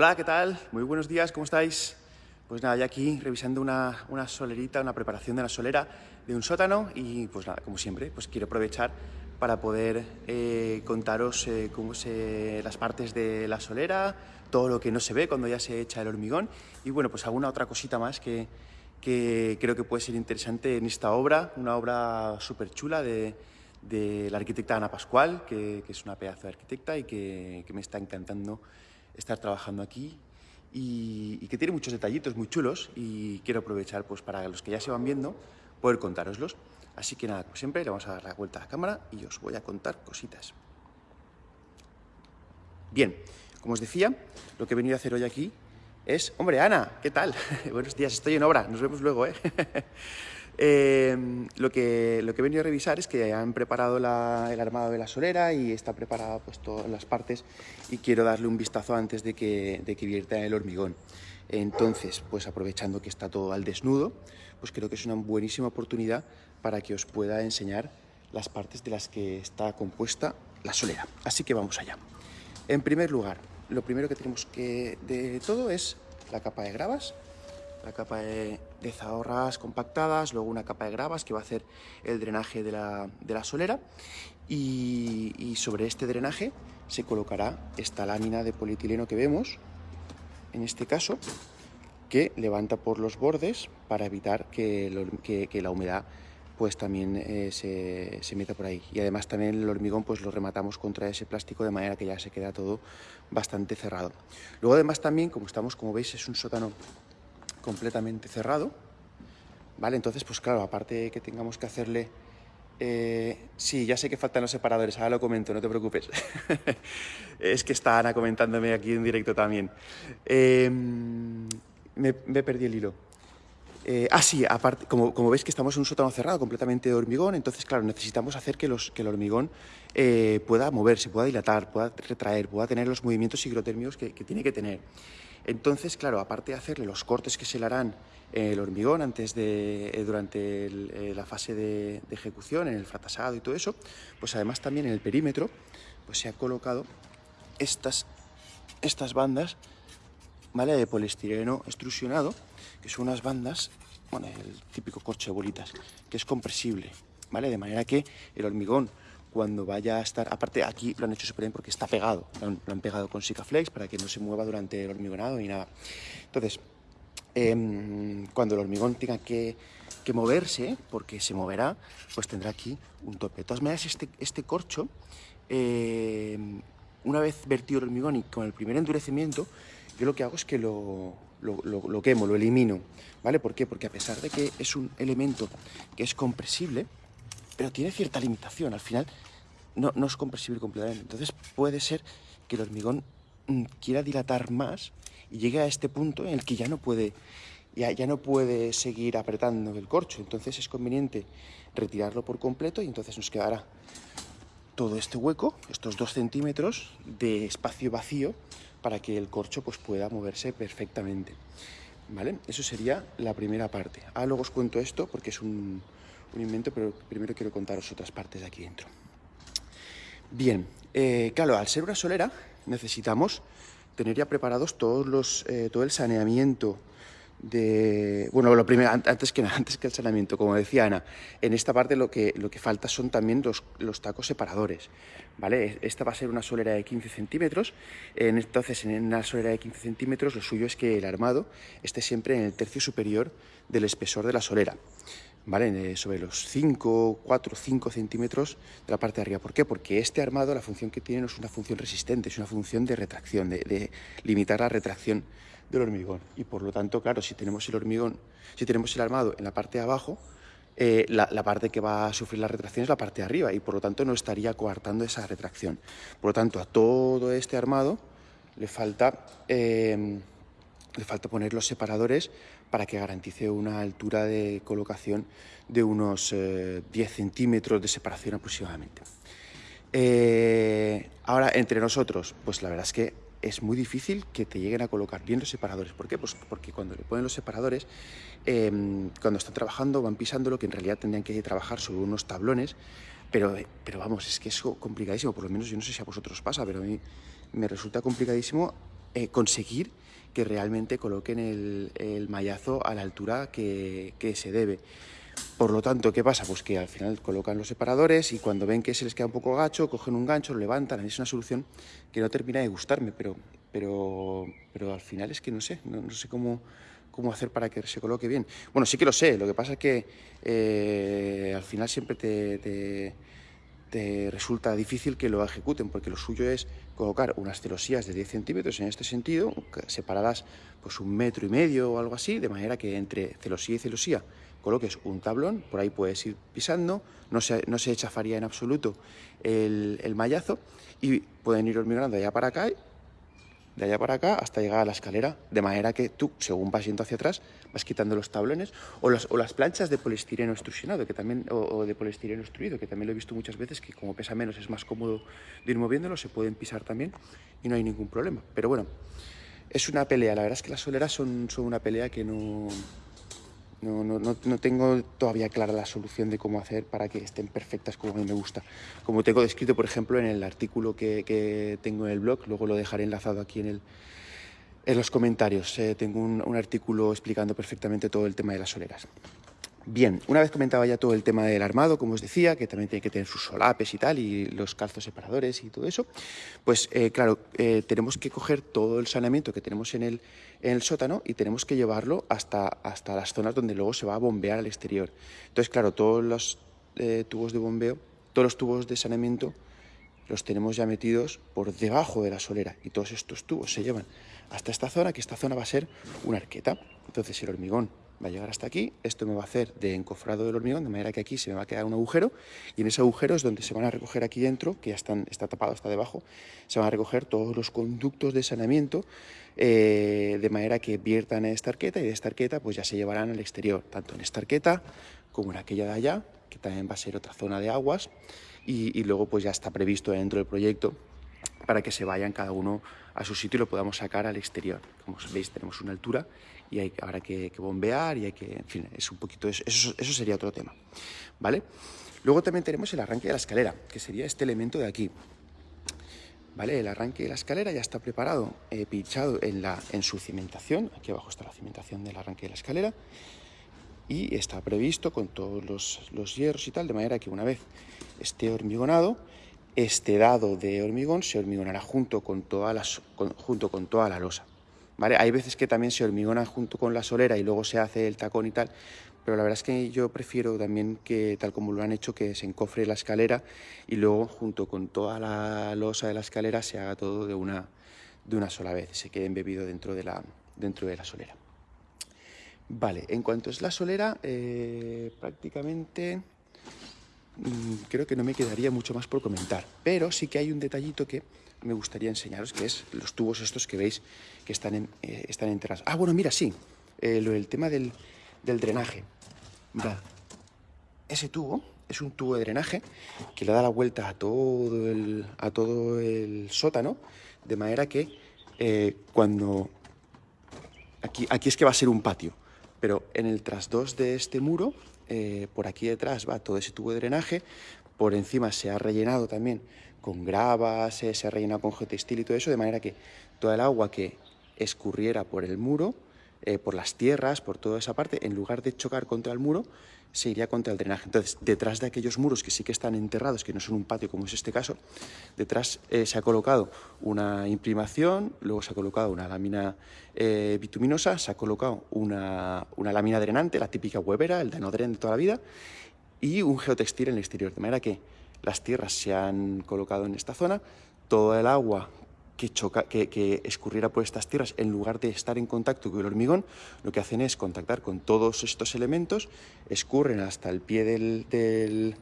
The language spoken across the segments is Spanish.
Hola, ¿qué tal? Muy buenos días, ¿cómo estáis? Pues nada, ya aquí revisando una, una, solerita, una preparación de una solera de un sótano y pues nada, como siempre, pues quiero aprovechar para poder eh, contaros eh, cómo se, las partes de la solera, todo lo que no se ve cuando ya se echa el hormigón y bueno, pues alguna otra cosita más que, que creo que puede ser interesante en esta obra, una obra súper chula de, de, la arquitecta Ana Pascual, que, que, es una pedazo de arquitecta y que, que me está encantando estar trabajando aquí y, que tiene muchos detallitos muy chulos y quiero aprovechar pues, para los que ya se van viendo poder contároslos. Así que nada, como siempre, le vamos a dar la vuelta a la cámara y os voy a contar cositas. Bien, como os decía, lo que he venido a hacer hoy aquí es... Hombre, Ana, ¿qué tal? Buenos días, estoy en obra, nos vemos luego, ¿eh? Eh, lo, que, lo que he venido a revisar es que han preparado el armado de la solera y está preparada pues, todas las partes y quiero darle un vistazo antes de que, de que vierta el hormigón. Entonces, pues aprovechando que está todo al desnudo, pues creo que es una buenísima oportunidad para que os pueda enseñar las partes de las que está compuesta la solera. Así que vamos allá. En primer lugar, lo primero que tenemos que de todo es la capa de gravas la capa de, zahorras compactadas, luego una capa de gravas que va a hacer el drenaje de la, de la solera y, sobre este drenaje se colocará esta lámina de polietileno que vemos, en este caso, que levanta por los bordes para evitar que, que la humedad pues también eh, se, se, meta por ahí. Y además también el hormigón pues lo rematamos contra ese plástico de manera que ya se queda todo bastante cerrado. Luego además también, como estamos, como veis, es un sótano completamente cerrado, ¿vale? Entonces, pues claro, aparte que tengamos que hacerle... Eh, sí, ya sé que faltan los separadores, ahora lo comento, no te preocupes. es que está Ana comentándome aquí en directo también. Eh, me, me perdí el hilo. Eh, ah, sí, aparte, como, como, veis que estamos en un sótano cerrado completamente de hormigón, entonces, claro, necesitamos hacer que, los, que el hormigón eh, pueda moverse, pueda dilatar, pueda retraer, pueda tener los movimientos higrotérmicos que, que, tiene que tener. Entonces, claro, aparte de hacerle los cortes que se le harán en el hormigón antes de, eh, durante eh, la fase de, de, ejecución, en el fratasado y todo eso, pues además también en el perímetro pues se ha colocado estas, estas bandas ¿vale? de poliestireno extrusionado, que son unas bandas, bueno, el típico corche de bolitas, que es compresible, ¿vale? De manera que el hormigón cuando vaya a estar, aparte aquí lo han hecho súper bien porque está pegado, lo han, pegado con Sikaflex para que no se mueva durante el hormigonado ni nada. Entonces, eh, cuando el hormigón tenga que, moverse, porque se moverá, pues tendrá aquí un tope. De todas maneras, este, este corcho, eh, una vez vertido el hormigón y con el primer endurecimiento, yo lo que hago es que lo, lo quemo, lo elimino, ¿vale? ¿Por qué? Porque a pesar de que es un elemento que es compresible, pero tiene cierta limitación, al final no, es compresible completamente. Entonces puede ser que el hormigón mm, quiera dilatar más y llegue a este punto en el que ya no puede, ya, ya no puede seguir apretando el corcho. Entonces es conveniente retirarlo por completo y entonces nos quedará todo este hueco, estos dos centímetros de espacio vacío para que el corcho pues, pueda moverse perfectamente. ¿Vale? Eso sería la primera parte. Ah, luego os cuento esto porque es un, un invento, pero primero quiero contaros otras partes de aquí dentro. Bien, eh, claro, al ser una solera necesitamos tener ya preparados todos los, eh, todo el saneamiento de... Bueno, lo primero, antes que, antes que el saneamiento, como decía Ana, en esta parte lo que, lo que falta son también los, los tacos separadores, ¿vale? Esta va a ser una solera de 15 centímetros, entonces en una solera de 15 centímetros lo suyo es que el armado esté siempre en el tercio superior del espesor de la solera. ¿Vale? sobre los 5, 4, 5 centímetros de la parte de arriba. ¿Por qué? Porque este armado, la función que tiene no es una función resistente, es una función de retracción, de, limitar la retracción del hormigón. Y por lo tanto, claro, si tenemos el hormigón, si tenemos el armado en la parte de abajo, eh, la, la, parte que va a sufrir la retracción es la parte de arriba y por lo tanto no estaría coartando esa retracción. Por lo tanto, a todo este armado le falta, eh, le falta poner los separadores para que garantice una altura de colocación de unos eh, 10 centímetros de separación aproximadamente. Eh, ahora, entre nosotros, pues la verdad es que es muy difícil que te lleguen a colocar bien los separadores. ¿Por qué? Pues porque cuando le ponen los separadores, eh, cuando están trabajando van pisando lo que en realidad tendrían que trabajar sobre unos tablones, pero, pero vamos, es que es complicadísimo, por lo menos yo no sé si a vosotros pasa, pero a mí me resulta complicadísimo eh, conseguir que realmente coloquen el, el mallazo a la altura que, que se debe. Por lo tanto, ¿qué pasa? Pues que al final colocan los separadores y cuando ven que se les queda un poco gacho, cogen un gancho, lo levantan. Es una solución que no termina de gustarme, pero, pero, pero al final es que no sé, no, sé cómo, cómo hacer para que se coloque bien. Bueno, sí que lo sé, lo que pasa es que eh, al final siempre te, te, resulta difícil que lo ejecuten, porque lo suyo es colocar unas celosías de 10 centímetros en este sentido, separadas pues un metro y medio o algo así, de manera que entre celosía y celosía coloques un tablón, por ahí puedes ir pisando, no se, no se chafaría en absoluto el, el mallazo y pueden ir hormigonando allá para acá, de allá para acá hasta llegar a la escalera, de manera que tú, según vas yendo hacia atrás, vas quitando los tablones o las, o las planchas de poliestireno extrusionado que también, o, de poliestireno extruido, que también lo he visto muchas veces, que como pesa menos es más cómodo de ir moviéndolo, se pueden pisar también y no hay ningún problema. Pero bueno, es una pelea, la verdad es que las soleras son, son una pelea que no, no, no, tengo todavía clara la solución de cómo hacer para que estén perfectas como a mí me gusta. Como tengo descrito, por ejemplo, en el artículo que, tengo en el blog, luego lo dejaré enlazado aquí en, el, en los comentarios. Eh, tengo un artículo explicando perfectamente todo el tema de las soleras. Bien, una vez comentaba ya todo el tema del armado, como os decía, que también tiene que tener sus solapes y tal, y los calzos separadores y todo eso, pues eh, claro, eh, tenemos que coger todo el saneamiento que tenemos en el, en el sótano y tenemos que llevarlo hasta, hasta las zonas donde luego se va a bombear al exterior. Entonces, claro, todos los eh, tubos de bombeo, todos los tubos de saneamiento los tenemos ya metidos por debajo de la solera y todos estos tubos se llevan hasta esta zona, que esta zona va a ser una arqueta. Entonces el hormigón va a llegar hasta aquí, esto me va a hacer de encofrado del hormigón, de manera que aquí se me va a quedar un agujero, y en ese agujero es donde se van a recoger aquí dentro, que ya están, está tapado, está debajo, se van a recoger todos los conductos de saneamiento, eh, de manera que viertan en esta arqueta, y de esta arqueta pues ya se llevarán al exterior, tanto en esta arqueta como en aquella de allá, que también va a ser otra zona de aguas, y, luego pues ya está previsto dentro del proyecto para que se vayan cada uno a su sitio y lo podamos sacar al exterior. Como veis, tenemos una altura y hay ahora que, bombear y hay que, en fin, es un poquito, eso, eso sería otro tema, ¿vale? Luego también tenemos el arranque de la escalera, que sería este elemento de aquí. ¿Vale? El arranque de la escalera ya está preparado, eh, pinchado en, la, en su cimentación. Aquí abajo está la cimentación del arranque de la escalera. Y está previsto con todos los, los hierros y tal, de manera que una vez esté hormigonado, este dado de hormigón se hormigonará junto con junto con toda la losa. Hay veces que también se hormigona junto con la solera y luego se hace el tacón y tal, pero la verdad es que yo prefiero también que, tal como lo han hecho, que se encofre la escalera y luego junto con toda la losa de la escalera se haga todo de una, de una sola vez, se quede embebido dentro de la, dentro de la solera. Vale, en cuanto es la solera, eh, prácticamente creo que no me quedaría mucho más por comentar. Pero sí que hay un detallito que me gustaría enseñaros, que es los tubos estos que veis que están, en, eh, están enterrados. Ah, bueno, mira, sí, eh, el tema del, del drenaje. Ese tubo es un tubo de drenaje que le da la vuelta a todo el, a todo el sótano, de manera que eh, cuando... Aquí, aquí es que va a ser un patio, pero en el trasdos de este muro eh, por aquí detrás va todo ese tubo de drenaje, por encima se ha rellenado también con grava, se, ha rellenado con geotextil y todo eso, de manera que toda el agua que escurriera por el muro, eh, por las tierras, por toda esa parte, en lugar de chocar contra el muro, se iría contra el drenaje. Entonces, detrás de aquellos muros que sí que están enterrados, que no son un patio como es este caso, detrás eh, se ha colocado una imprimación, luego se ha colocado una lámina eh, bituminosa, se ha colocado una, una, lámina drenante, la típica huevera, el danodren de toda la vida, y un geotextil en el exterior, de manera que las tierras se han colocado en esta zona, todo el agua que, choca, que, escurriera por estas tierras, en lugar de estar en contacto con el hormigón, lo que hacen es contactar con todos estos elementos, escurren hasta el pie del,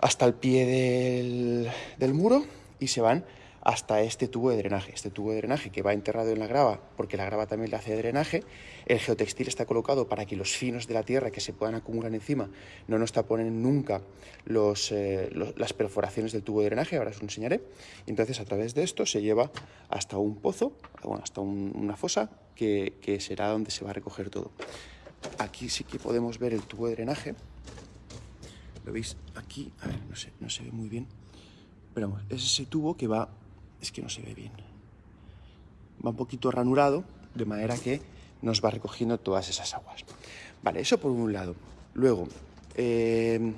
hasta el pie del, del muro y se van hasta este tubo de drenaje. Este tubo de drenaje que va enterrado en la grava, porque la grava también le hace drenaje. El geotextil está colocado para que los finos de la tierra que se puedan acumular encima no nos taponen nunca eh, las perforaciones del tubo de drenaje, ahora os lo enseñaré. Entonces a través de esto se lleva hasta un pozo, bueno, hasta una fosa, que, será donde se va a recoger todo. Aquí sí que podemos ver el tubo de drenaje. ¿Lo veis? Aquí, a ver, no, se ve muy bien. Pero es ese tubo que va es que no se ve bien. va un poquito ranurado, de manera que nos va recogiendo todas esas aguas. Vale, eso por un lado. Luego, eh,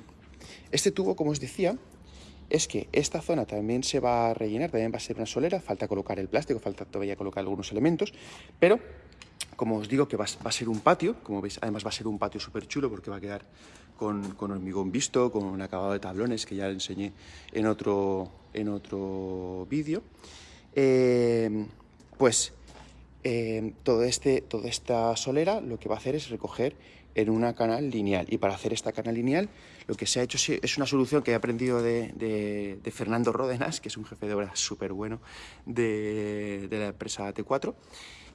este tubo, como os decía, es que esta zona también se va a rellenar, también va a ser una solera, falta colocar el plástico, falta todavía colocar algunos elementos, pero como os digo que va, a ser un patio, como veis, además va a ser un patio súper chulo porque va a quedar con, hormigón visto, con un acabado de tablones que ya enseñé en otro, en otro vídeo. Eh, pues eh, todo este, toda esta solera lo que va a hacer es recoger en una canal lineal. Y para hacer esta canal lineal, lo que se ha hecho es una solución que he aprendido de, Fernando Ródenas, que es un jefe de obra súper bueno de, de la empresa T4.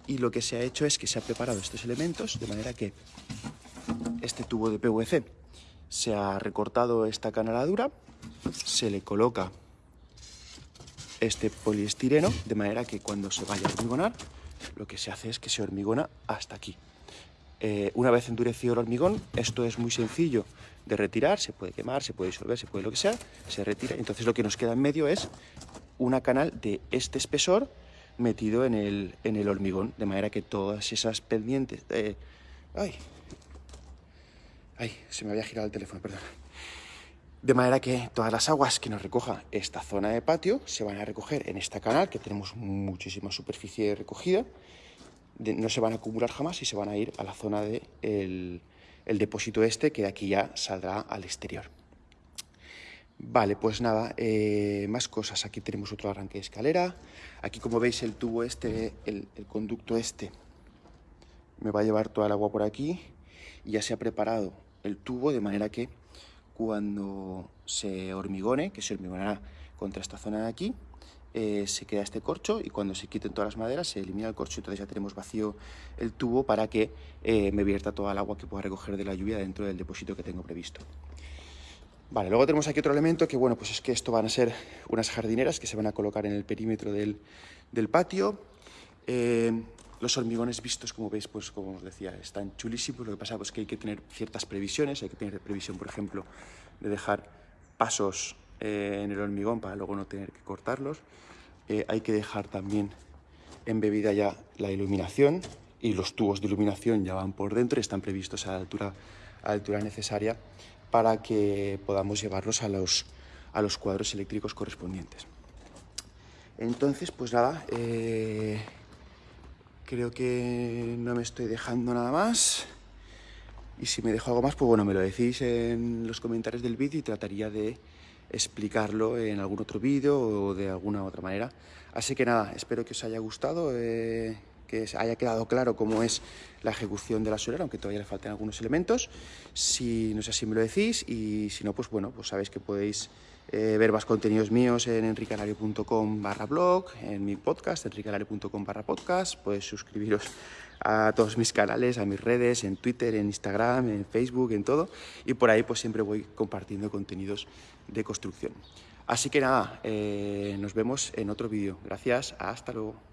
Y lo que se ha hecho es que se ha preparado estos elementos de manera que este tubo de PVC se ha recortado esta canaladura, se le coloca este poliestireno, de manera que cuando se vaya a hormigonar, lo que se hace es que se hormigona hasta aquí. Eh, una vez endurecido el hormigón, esto es muy sencillo de retirar, se puede quemar, se puede disolver, se puede lo que sea, se retira. Entonces lo que nos queda en medio es una canal de este espesor metido en el, en el hormigón, de manera que todas esas pendientes... ¡Ay! ¡Ay! Se me había girado el teléfono, perdón. De manera que todas las aguas que nos recoja esta zona de patio se van a recoger en esta canal, que tenemos muchísima superficie recogida, no se van a acumular jamás y se van a ir a la zona del de el depósito este, que de aquí ya saldrá al exterior. Vale, pues nada, eh, más cosas. Aquí tenemos otro arranque de escalera. Aquí, como veis, el tubo este, el, conducto este, me va a llevar toda el agua por aquí. Ya se ha preparado el tubo de manera que cuando se hormigone, que se hormigonará contra esta zona de aquí, eh, se queda este corcho y cuando se quiten todas las maderas se elimina el corcho, entonces ya tenemos vacío el tubo para que eh, me vierta toda el agua que pueda recoger de la lluvia dentro del depósito que tengo previsto. Vale, luego tenemos aquí otro elemento que, bueno, pues es que esto van a ser unas jardineras que se van a colocar en el perímetro del, patio. Eh, los hormigones vistos, como veis, pues como os decía, están chulísimos. Lo que pasa es pues, que hay que tener ciertas previsiones. Hay que tener previsión, por ejemplo, de dejar pasos eh, en el hormigón para luego no tener que cortarlos. Eh, hay que dejar también embebida ya la iluminación y los tubos de iluminación ya van por dentro y están previstos a la altura, a la altura necesaria para que podamos llevarlos a los, a los cuadros eléctricos correspondientes. Entonces, pues nada, eh, creo que no me estoy dejando nada más. Y si me dejo algo más, pues bueno, me lo decís en los comentarios del vídeo y trataría de explicarlo en algún otro vídeo o de alguna otra manera. Así que nada, espero que os haya gustado, eh, que haya quedado claro cómo es la ejecución de la solera, aunque todavía le faltan algunos elementos. Si no sé si me lo decís y si no, pues bueno, pues sabéis que podéis eh, ver más contenidos míos en enricalario.com barra blog, en mi podcast, enricalario.com barra podcast, podéis suscribiros a todos mis canales, a mis redes, en Twitter, en Instagram, en Facebook, en todo. Y por ahí pues siempre voy compartiendo contenidos de construcción. Así que nada, eh, nos vemos en otro vídeo. Gracias, hasta luego.